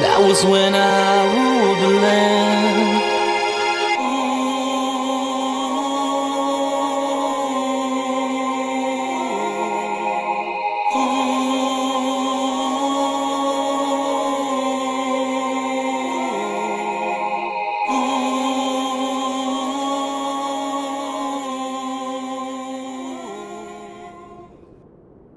That was when I ruled the land.